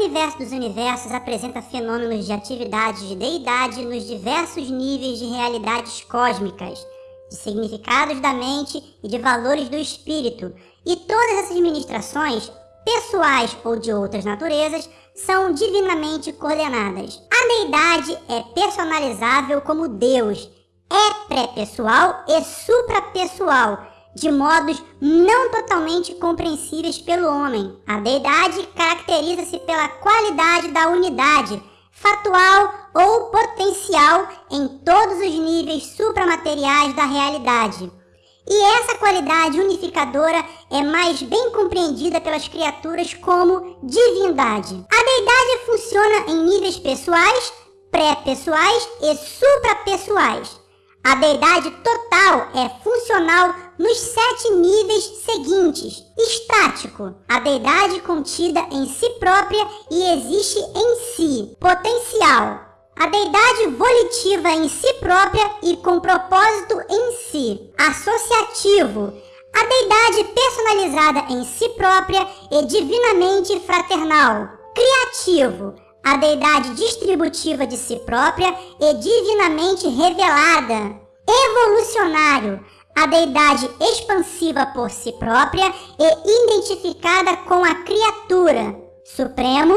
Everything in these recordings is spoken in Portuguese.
universo dos universos apresenta fenômenos de atividades de deidade nos diversos níveis de realidades cósmicas, de significados da mente e de valores do espírito, e todas essas ministrações, pessoais ou de outras naturezas, são divinamente coordenadas. A deidade é personalizável como Deus, é pré-pessoal e suprapessoal, de modos não totalmente compreensíveis pelo homem. A deidade caracteriza-se pela qualidade da unidade, fatual ou potencial em todos os níveis supramateriais da realidade. E essa qualidade unificadora é mais bem compreendida pelas criaturas como divindade. A deidade funciona em níveis pessoais, pré-pessoais e suprapessoais. A deidade total é funcional nos sete níveis seguintes. Estático, a deidade contida em si própria e existe em si. Potencial, a deidade volitiva em si própria e com propósito em si. Associativo, a deidade personalizada em si própria e divinamente fraternal. Criativo, a deidade distributiva de si própria e divinamente revelada. Evolucionário, a deidade expansiva por si própria e identificada com a criatura. Supremo,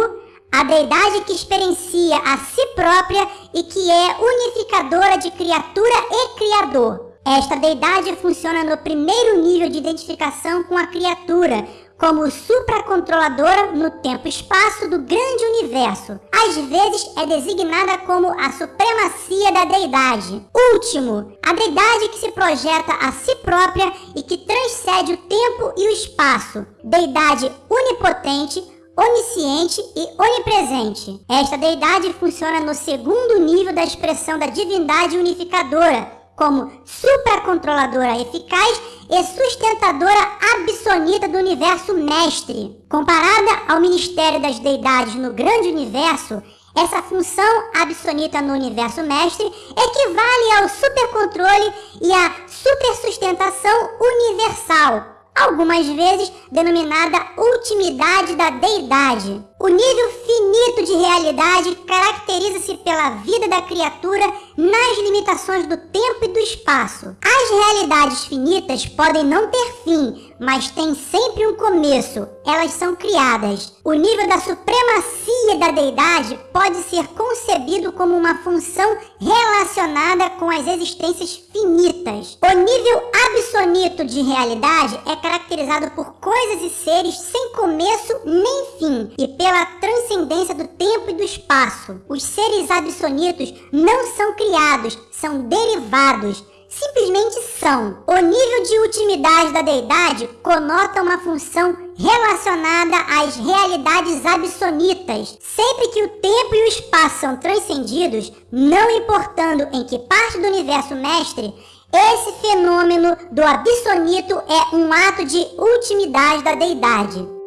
a deidade que experiencia a si própria e que é unificadora de criatura e criador. Esta deidade funciona no primeiro nível de identificação com a criatura, como supracontroladora no tempo-espaço do grande universo. Às vezes é designada como a supremacia da deidade. Último, a deidade que se projeta a si própria e que transcende o tempo e o espaço. Deidade onipotente, onisciente e onipresente. Esta deidade funciona no segundo nível da expressão da divindade unificadora, como supracontroladora eficaz e sustentadora absoluta do universo mestre. Comparada ao ministério das deidades no grande universo, essa função absoluta no universo mestre equivale ao supercontrole e à supersustentação universal, algumas vezes denominada ultimidade da deidade. O nível finito de realidade caracteriza-se pela vida da criatura nas limitações do tempo e do espaço. As realidades finitas podem não ter fim, mas têm sempre um começo. Elas são criadas. O nível da supremacia da deidade pode ser concebido como uma função relacionada com as existências finitas. O nível absoluto de realidade é caracterizado por coisas e seres sem começo nem fim e pela transcendência do tempo e do espaço. Os seres absolutos não são criados, são derivados simplesmente são. O nível de ultimidade da deidade conota uma função relacionada às realidades absolutas. Sempre que o tempo e o espaço são transcendidos, não importando em que parte do universo mestre, esse fenômeno do absoluto é um ato de ultimidade da deidade.